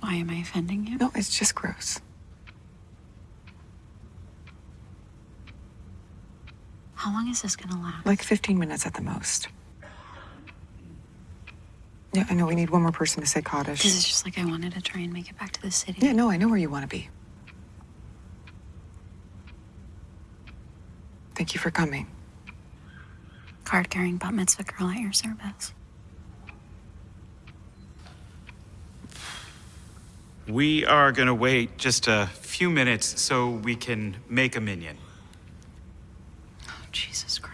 Why am I offending you? No, it's just gross. How long is this gonna last? Like 15 minutes at the most. Yeah, I know we need one more person to say Kaddish. This is just like I wanted to try and make it back to the city. Yeah, no, I know where you want to be. Thank you for coming. Card carrying bat mitzvah girl at your service. We are gonna wait just a few minutes so we can make a minyan. Oh, Jesus Christ.